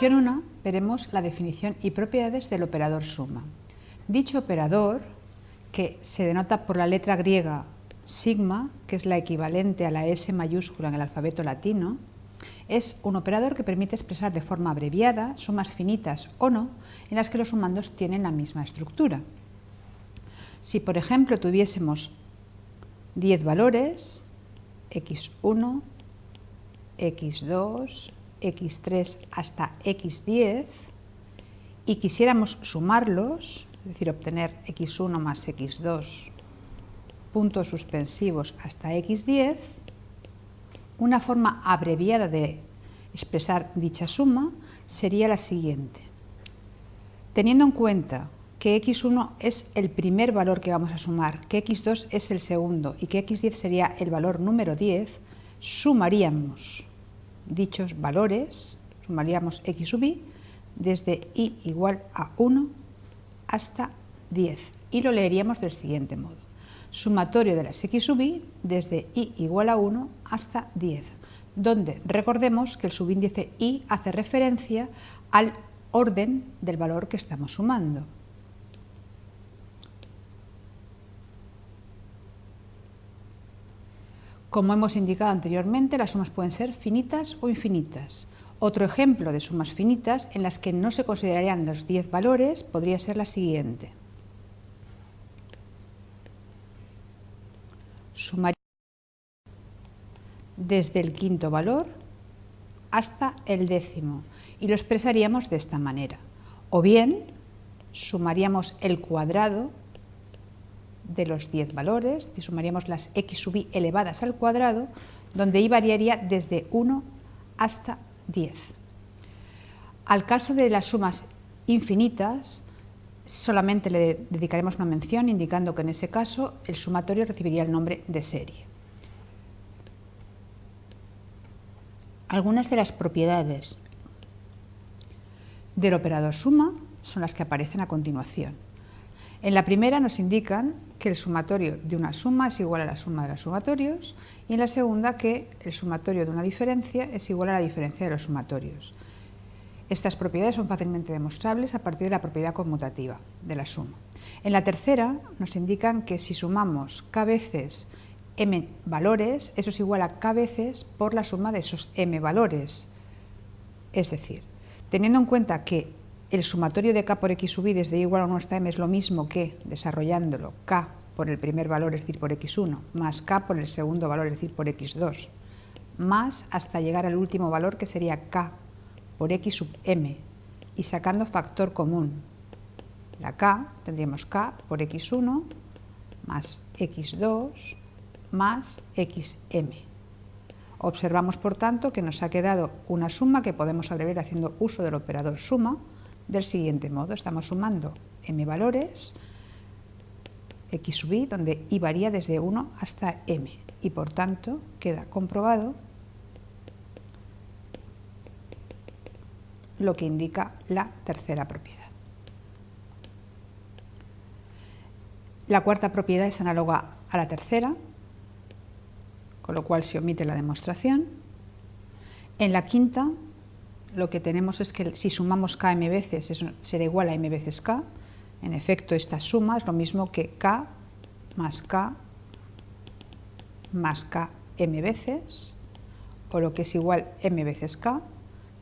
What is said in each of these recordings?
lección 1 veremos la definición y propiedades del operador suma. Dicho operador, que se denota por la letra griega sigma, que es la equivalente a la S mayúscula en el alfabeto latino, es un operador que permite expresar de forma abreviada sumas finitas o no en las que los sumandos tienen la misma estructura. Si, por ejemplo, tuviésemos 10 valores, x1, x2, x3 hasta x10, y quisiéramos sumarlos, es decir, obtener x1 más x2 puntos suspensivos hasta x10, una forma abreviada de expresar dicha suma sería la siguiente. Teniendo en cuenta que x1 es el primer valor que vamos a sumar, que x2 es el segundo y que x10 sería el valor número 10, sumaríamos dichos valores, sumaríamos x sub i desde i igual a 1 hasta 10 y lo leeríamos del siguiente modo. Sumatorio de las x sub i desde i igual a 1 hasta 10, donde recordemos que el subíndice i hace referencia al orden del valor que estamos sumando. Como hemos indicado anteriormente, las sumas pueden ser finitas o infinitas. Otro ejemplo de sumas finitas en las que no se considerarían los 10 valores podría ser la siguiente. Sumaríamos desde el quinto valor hasta el décimo y lo expresaríamos de esta manera. O bien sumaríamos el cuadrado de los 10 valores, y sumaríamos las x sub i elevadas al cuadrado, donde i variaría desde 1 hasta 10. Al caso de las sumas infinitas, solamente le dedicaremos una mención indicando que en ese caso el sumatorio recibiría el nombre de serie. Algunas de las propiedades del operador suma son las que aparecen a continuación. En la primera nos indican que el sumatorio de una suma es igual a la suma de los sumatorios y en la segunda que el sumatorio de una diferencia es igual a la diferencia de los sumatorios. Estas propiedades son fácilmente demostrables a partir de la propiedad conmutativa de la suma. En la tercera nos indican que si sumamos k veces m valores, eso es igual a k veces por la suma de esos m valores. Es decir, teniendo en cuenta que el sumatorio de k por x sub i desde igual a 1 hasta m es lo mismo que, desarrollándolo, k por el primer valor, es decir, por x1, más k por el segundo valor, es decir, por x2, más hasta llegar al último valor que sería k por x sub m, y sacando factor común. La k, tendríamos k por x1 más x2 más xm. Observamos, por tanto, que nos ha quedado una suma que podemos abreviar haciendo uso del operador suma, del siguiente modo. Estamos sumando m valores, x sub i, donde i varía desde 1 hasta m, y por tanto queda comprobado lo que indica la tercera propiedad. La cuarta propiedad es análoga a la tercera, con lo cual se omite la demostración. En la quinta lo que tenemos es que si sumamos k m veces eso será igual a m veces k. En efecto, esta suma es lo mismo que k más k más k m veces, o lo que es igual m veces k,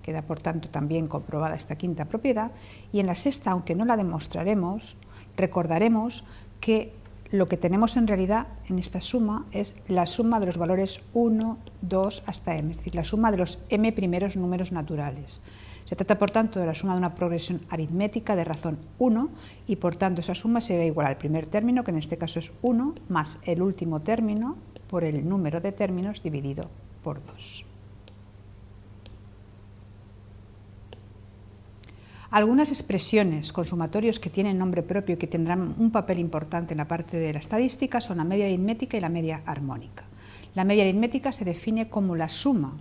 queda por tanto también comprobada esta quinta propiedad, y en la sexta, aunque no la demostraremos, recordaremos que lo que tenemos en realidad en esta suma es la suma de los valores 1, 2 hasta m, es decir, la suma de los m primeros números naturales. Se trata, por tanto, de la suma de una progresión aritmética de razón 1 y, por tanto, esa suma será igual al primer término, que en este caso es 1, más el último término por el número de términos dividido por 2. Algunas expresiones con sumatorios que tienen nombre propio y que tendrán un papel importante en la parte de la estadística son la media aritmética y la media armónica. La media aritmética se define como la suma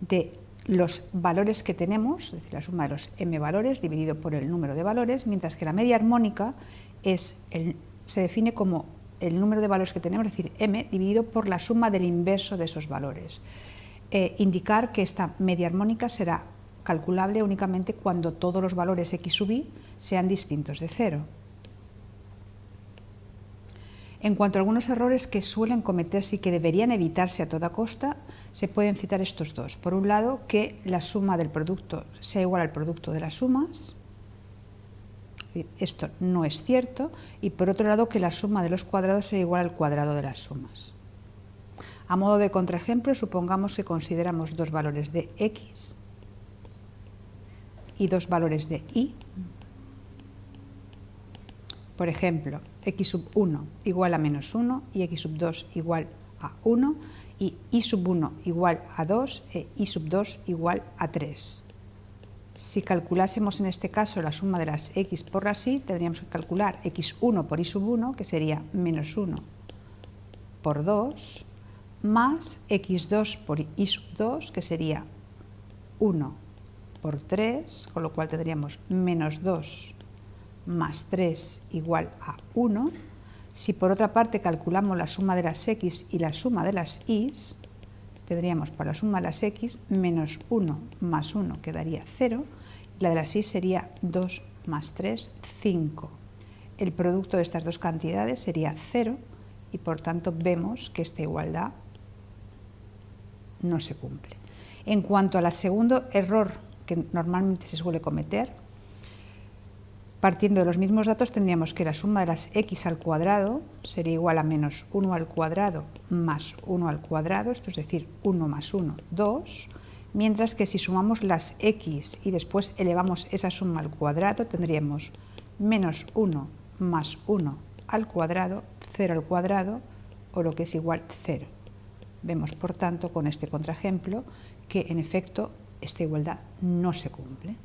de los valores que tenemos, es decir, la suma de los m valores dividido por el número de valores, mientras que la media armónica se define como el número de valores que tenemos, es decir, m dividido por la suma del inverso de esos valores. Eh, indicar que esta media armónica será calculable únicamente cuando todos los valores x sub i sean distintos de cero. En cuanto a algunos errores que suelen cometerse y que deberían evitarse a toda costa, se pueden citar estos dos. Por un lado, que la suma del producto sea igual al producto de las sumas. Esto no es cierto. Y por otro lado, que la suma de los cuadrados sea igual al cuadrado de las sumas. A modo de contraejemplo, supongamos que consideramos dos valores de x y dos valores de y. Por ejemplo, x sub 1 igual a menos 1 y x sub 2 igual a 1 y y sub 1 igual a 2 e y sub 2 igual a 3. Si calculásemos en este caso la suma de las x por las y, tendríamos que calcular x1 por y sub 1, que sería menos 1 por 2, más x2 por y sub 2, que sería 1 por 3, con lo cual tendríamos menos 2 más 3 igual a 1. Si por otra parte calculamos la suma de las x y la suma de las y, tendríamos para la suma de las x menos 1 más 1 quedaría 0, y la de las y sería 2 más 3, 5. El producto de estas dos cantidades sería 0 y por tanto vemos que esta igualdad no se cumple. En cuanto al segundo error que normalmente se suele cometer, Partiendo de los mismos datos tendríamos que la suma de las x al cuadrado sería igual a menos 1 al cuadrado más 1 al cuadrado, esto es decir, 1 más 1, 2, mientras que si sumamos las x y después elevamos esa suma al cuadrado tendríamos menos 1 más 1 al cuadrado, 0 al cuadrado, o lo que es igual 0. Vemos, por tanto, con este contraejemplo, que en efecto esta igualdad no se cumple.